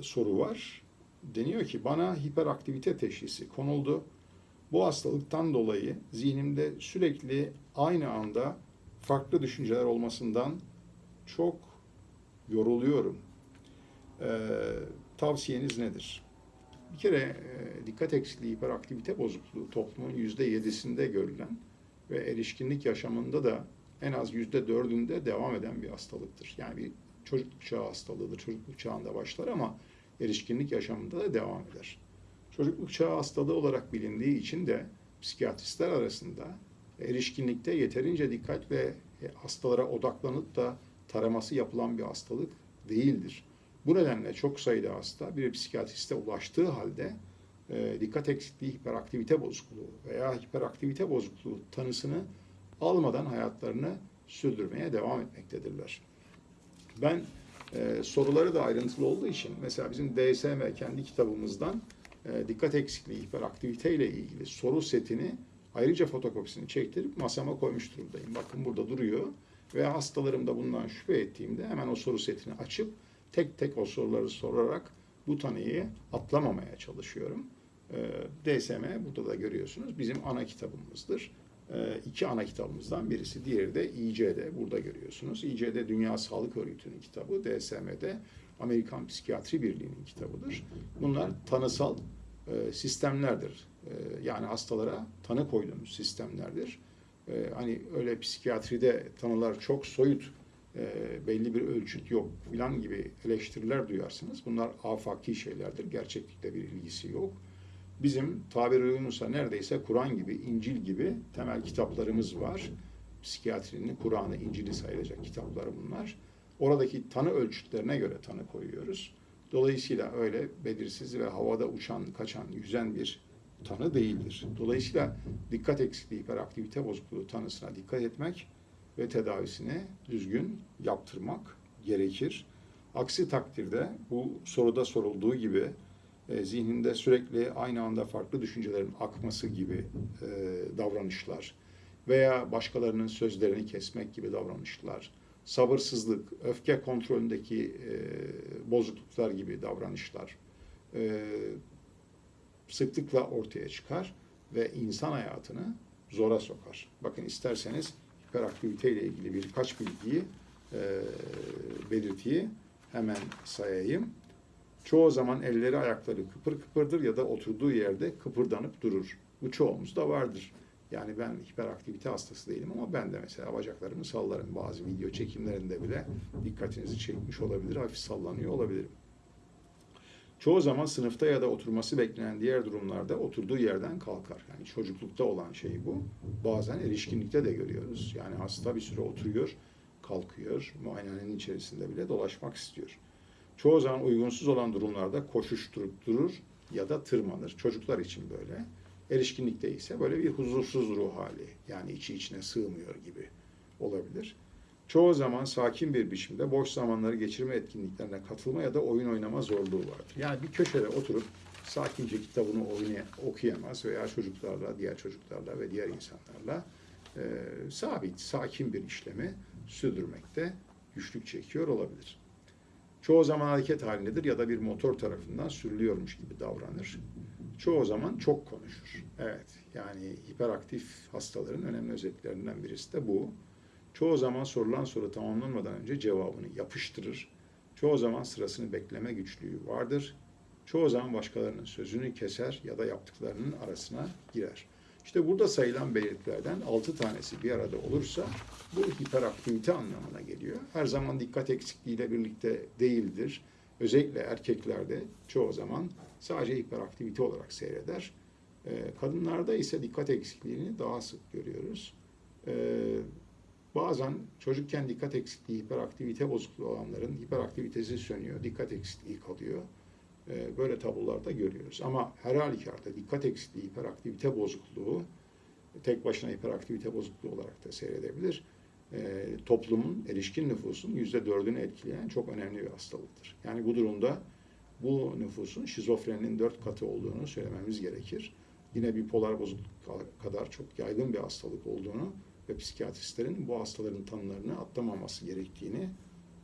soru var. Deniyor ki bana hiperaktivite teşhisi konuldu. Bu hastalıktan dolayı zihnimde sürekli aynı anda farklı düşünceler olmasından çok yoruluyorum. Ee, tavsiyeniz nedir? Bir kere e, dikkat eksikliği, hiperaktivite bozukluğu toplumun yüzde yedisinde görülen ve erişkinlik yaşamında da en az yüzde dördünde devam eden bir hastalıktır. Yani bir çocukluk çağı hastalığıdır. Çocukluk çağında başlar ama erişkinlik yaşamında da devam eder. Çocukluk çağı hastalığı olarak bilindiği için de psikiyatristler arasında erişkinlikte yeterince dikkatle e, hastalara odaklanıp da taraması yapılan bir hastalık değildir. Bu nedenle çok sayıda hasta bir psikiyatriste ulaştığı halde e, dikkat eksikliği, hiperaktivite bozukluğu veya hiperaktivite bozukluğu tanısını almadan hayatlarını sürdürmeye devam etmektedirler. Ben e, soruları da ayrıntılı olduğu için mesela bizim DSM kendi kitabımızdan e, dikkat eksikliği, hiperaktivite ile ilgili soru setini ayrıca fotokopisini çektirip masama koymuş durumdayım. Bakın burada duruyor ve hastalarımda bundan şüphe ettiğimde hemen o soru setini açıp tek tek o soruları sorarak bu tanıyı atlamamaya çalışıyorum. E, DSM burada da görüyorsunuz bizim ana kitabımızdır. E, iki ana kitabımızdan birisi. Diğeri de İCD. Burada görüyorsunuz. İCD Dünya Sağlık Örgütü'nün kitabı. DSM'de Amerikan Psikiyatri Birliği'nin kitabıdır. Bunlar tanısal e, sistemlerdir. E, yani hastalara tanı koyduğumuz sistemlerdir. E, hani öyle psikiyatride tanılar çok soyut, belli bir ölçüt yok filan gibi eleştiriler duyarsınız. Bunlar afaki şeylerdir. Gerçeklikle bir ilgisi yok. Bizim tabiri uygunsa neredeyse Kur'an gibi, İncil gibi temel kitaplarımız var. Psikiyatrinin Kur'an'ı, İncil'i sayılacak kitaplar bunlar. Oradaki tanı ölçütlerine göre tanı koyuyoruz. Dolayısıyla öyle belirsiz ve havada uçan, kaçan, yüzen bir tanı değildir. Dolayısıyla dikkat eksikliği, hiperaktivite bozukluğu tanısına dikkat etmek ve tedavisini düzgün yaptırmak gerekir. Aksi takdirde bu soruda sorulduğu gibi e, zihninde sürekli aynı anda farklı düşüncelerin akması gibi e, davranışlar veya başkalarının sözlerini kesmek gibi davranışlar, sabırsızlık, öfke kontrolündeki e, bozukluklar gibi davranışlar e, sıklıkla ortaya çıkar ve insan hayatını zora sokar. Bakın isterseniz hiperaktivite ile ilgili birkaç bilgiyi, e, belirtiyi hemen sayayım. Çoğu zaman elleri ayakları kıpır kıpırdır ya da oturduğu yerde kıpırdanıp durur. Bu çoğumuzda vardır. Yani ben hiperaktivite hastası değilim ama ben de mesela bacaklarımı sallarım. Bazı video çekimlerinde bile dikkatinizi çekmiş olabilir, hafif sallanıyor olabilirim. Çoğu zaman sınıfta ya da oturması beklenen diğer durumlarda oturduğu yerden kalkar. Yani çocuklukta olan şey bu. Bazen erişkinlikte de görüyoruz. Yani hasta bir süre oturuyor, kalkıyor, muayenehanenin içerisinde bile dolaşmak istiyor. Çoğu zaman uygunsuz olan durumlarda koşuşturup durur ya da tırmanır. Çocuklar için böyle. Erişkinlikte ise böyle bir huzursuz ruh hali. Yani içi içine sığmıyor gibi olabilir. Çoğu zaman sakin bir biçimde boş zamanları geçirme etkinliklerine katılma ya da oyun oynama zorluğu vardır. Yani bir köşede oturup sakince kitabını okuyamaz veya çocuklarla, diğer çocuklarla ve diğer insanlarla e, sabit, sakin bir işlemi sürdürmekte güçlük çekiyor olabilir. Çoğu zaman hareket halindedir ya da bir motor tarafından sürülüyormuş gibi davranır. Çoğu zaman çok konuşur. Evet, yani hiperaktif hastaların önemli özelliklerinden birisi de bu. Çoğu zaman sorulan soru tamamlanmadan önce cevabını yapıştırır. Çoğu zaman sırasını bekleme güçlüğü vardır. Çoğu zaman başkalarının sözünü keser ya da yaptıklarının arasına girer. İşte burada sayılan belirtilerden 6 tanesi bir arada olursa bu hiperaktivite anlamına geliyor. Her zaman dikkat eksikliğiyle birlikte değildir. Özellikle erkeklerde çoğu zaman sadece hiperaktivite olarak seyreder. Ee, Kadınlarda ise dikkat eksikliğini daha sık görüyoruz. Ee, Bazen çocukken dikkat eksikliği, hiperaktivite bozukluğu olanların hiperaktivitesi sönüyor, dikkat eksikliği kalıyor. Ee, Böyle tablolarda görüyoruz. Ama her halükarda dikkat eksikliği, hiperaktivite bozukluğu tek başına hiperaktivite bozukluğu olarak da seyredebilir. Ee, Toplumun, erişkin nüfusun yüzde dördünü etkileyen çok önemli bir hastalıktır. Yani bu durumda bu nüfusun şizofreninin dört katı olduğunu söylememiz gerekir. Yine bipolar bozukluk kadar çok yaygın bir hastalık olduğunu ve psikiyatristlerin bu hastaların tanılarını atlamaması gerektiğini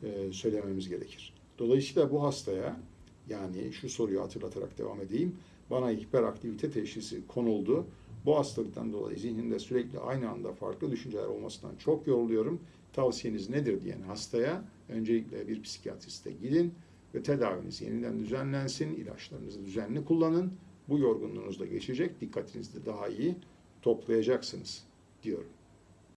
e, söylememiz gerekir. Dolayısıyla bu hastaya Yani şu soruyu hatırlatarak devam edeyim. Bana hiperaktivite teşhisi konuldu. Bu hastalıktan dolayı zihnimde sürekli aynı anda farklı düşünceler olmasından çok yoruluyorum. Tavsiyeniz nedir diyen hastaya öncelikle bir psikiyatriste gidin ve tedaviniz yeniden düzenlensin, ilaçlarınızı düzenli kullanın. Bu yorgunluğunuz da geçecek, dikkatinizi de daha iyi toplayacaksınız diyorum.